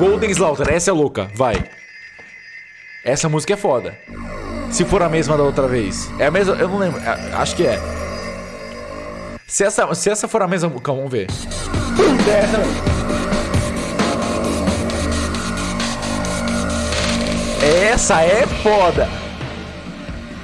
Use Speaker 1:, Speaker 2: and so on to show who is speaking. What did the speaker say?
Speaker 1: Golden Slaughter, essa é louca, vai. Essa música é foda. Se for a mesma da outra vez. É a mesma, eu não lembro, é, acho que é. Se essa, se essa for a mesma, calma, vamos ver. Essa é foda.